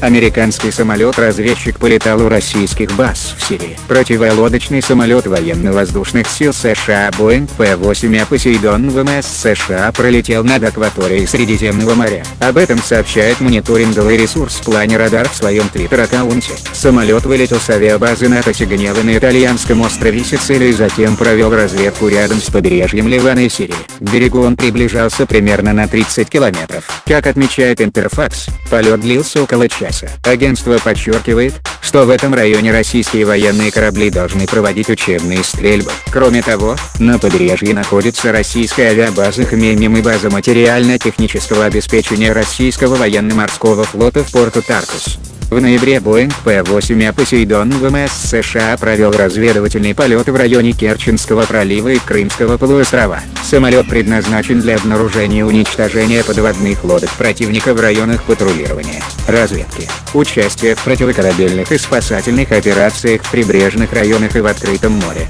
Американский самолет-разведчик полетал у российских баз в Сирии. Противолодочный самолет военно-воздушных сил США Boeing P-8 Посейдон ВМС США пролетел над акваторией Средиземного моря. Об этом сообщает мониторинговый ресурс Планер Радар в своем твиттер-аккаунте. Самолет вылетел с авиабазы НАТО Сиганелы на итальянском острове Сицилии и затем провел разведку рядом с побережьем Ливана и Сирии. К берегу он приближался примерно на 30 километров. Как отмечает Интерфакс, полет длился около часа. Агентство подчеркивает, что в этом районе российские военные корабли должны проводить учебные стрельбы. Кроме того, на побережье находится российская авиабаза Хмельным и база материально-технического обеспечения российского военно-морского флота в порту Таркус. В ноябре Boeing P-8 Посейдон ВМС США провел разведывательный полет в районе Керченского пролива и Крымского полуострова. Самолет предназначен для обнаружения и уничтожения подводных лодок противника в районах патрулирования, разведки, участия в противокорабельных и спасательных операциях в прибрежных районах и в открытом море.